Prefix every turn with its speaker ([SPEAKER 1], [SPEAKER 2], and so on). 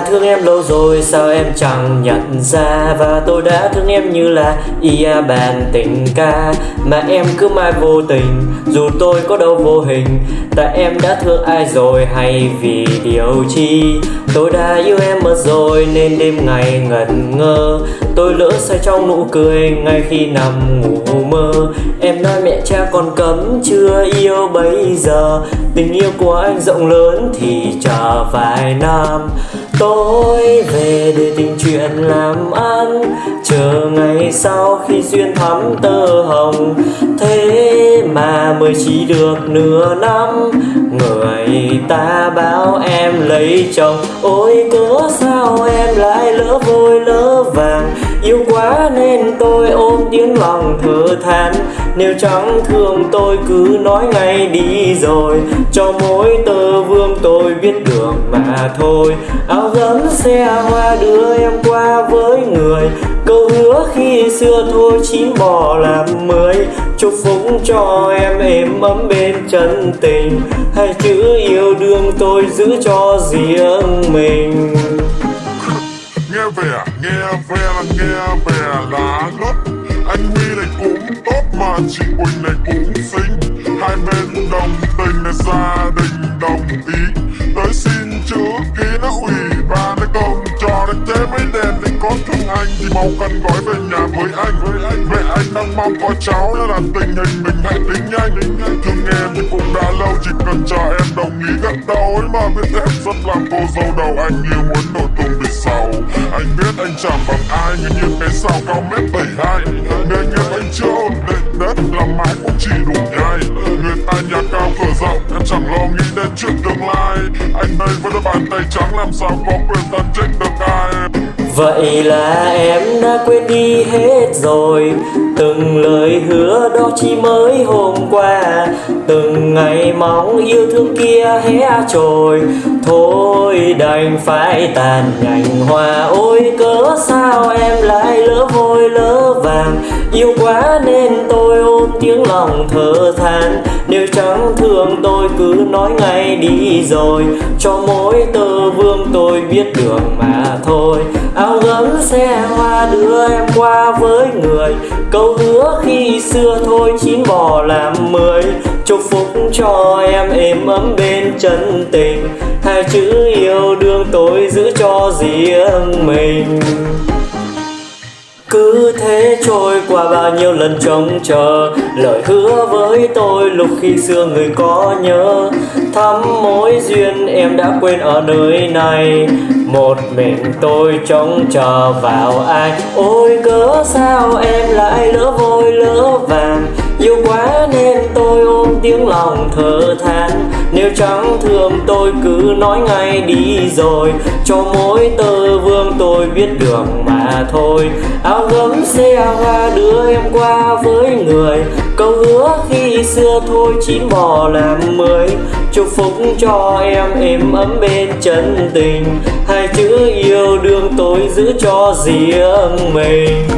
[SPEAKER 1] thương em lâu rồi, sao em chẳng nhận ra? Và tôi đã thương em như là ia bàn tình ca. Mà em cứ mãi vô tình, dù tôi có đâu vô hình. Tại em đã thương ai rồi, hay vì điều chi? Tôi đã yêu em mất rồi, nên đêm ngày ngẩn ngơ. Tôi lỡ say trong nụ cười, ngay khi nằm ngủ mơ. Em nói mẹ cha còn cấm, chưa yêu bây giờ. Tình yêu của anh rộng lớn thì chờ vài năm. Tôi về để tình chuyện làm ăn. Chờ ngày sau khi duyên thắm tơ hồng. Thế mà mới chỉ được nửa năm. Người ta báo em lấy chồng. Ôi, cớ sao em lại lỡ vôi lỡ vàng? Yêu quá nên tôi ôm tiếng lòng thở than. Nếu chẳng thương tôi cứ nói ngay đi rồi. Cho mối tôi tôi biết đường mà thôi. Áo gấm xe hoa đưa em qua với người. Câu hứa khi xưa thôi chín bỏ làm mới. Chúc phúc cho em êm ấm bên chân tình. Hai chữ yêu đương tôi giữ cho riêng mình.
[SPEAKER 2] Nghe về, nghe về là nghe về là gốc. anh huy này cũng tốt mà chị quỳnh này cũng xinh. Hai bên đồng tình là gia đình ý. Tới xin chữ ký nó ủy ban nó công cho nó chế mấy đèn để có thương anh thì mau cần gói về nhà với anh. Với anh mẹ anh đang mong có cháu nó là tình hình mình hãy tính nhanh. Thương em thì cũng đã lâu, chỉ cần cho em đồng ý gật đầu. Ấy mà biết em rất làm cô dâu đầu, anh yêu muốn nổi tung vì sau. Anh biết anh chẳng bằng ai, nhưng như cái sao cao mét bảy hai. Nghề nghiệp anh chưa ổn định, đất làm mãi cũng chỉ đủ nhai người cao cửa rộng em chẳng lo nghĩ đến chuyện tương lai. Anh đây với đôi bàn tay trắng làm sao có quyền tận trách được ai
[SPEAKER 1] Vậy là em đã quên đi hết rồi. Từng lời hứa đó chỉ mới hôm qua. Từng ngày mong yêu thương kia hé trồi. Thôi đành phải tàn nhành hoa Ôi, cớ sao em lại lỡ vôi lỡ vàng? Yêu quá nên tôi ôm tiếng lòng thở than. Nếu chẳng thương tôi cứ nói ngay đi rồi. Cho mỗi tờ vương tôi biết đường mà thôi. Áo gấm xe hoa đưa em qua với người. Câu hứa khi xưa thôi, chín bò làm mười. Chúc phúc cho em êm ấm bên chân tình. Hai chữ yêu đương tôi giữ cho riêng mình cứ thế trôi qua bao nhiêu lần trông chờ, Lời hứa với tôi lúc khi xưa người có nhớ. Thắm mối duyên em đã quên ở nơi này, Một mình tôi trông chờ vào ai Ôi cớ sao em lại lỡ vội lỡ vàng? Yêu quá nên tôi ôm tiếng lòng thở than. Nếu chẳng thương tôi cứ nói ngay đi rồi. Cho mỗi tơ vương tôi biết đường mà thôi. Áo gấm xe hoa đưa em qua với người. Câu hứa khi xưa thôi chín bò làm mới. Chúc phúc cho em, êm ấm bên chân tình. Hai chữ yêu đương tôi giữ cho riêng mình.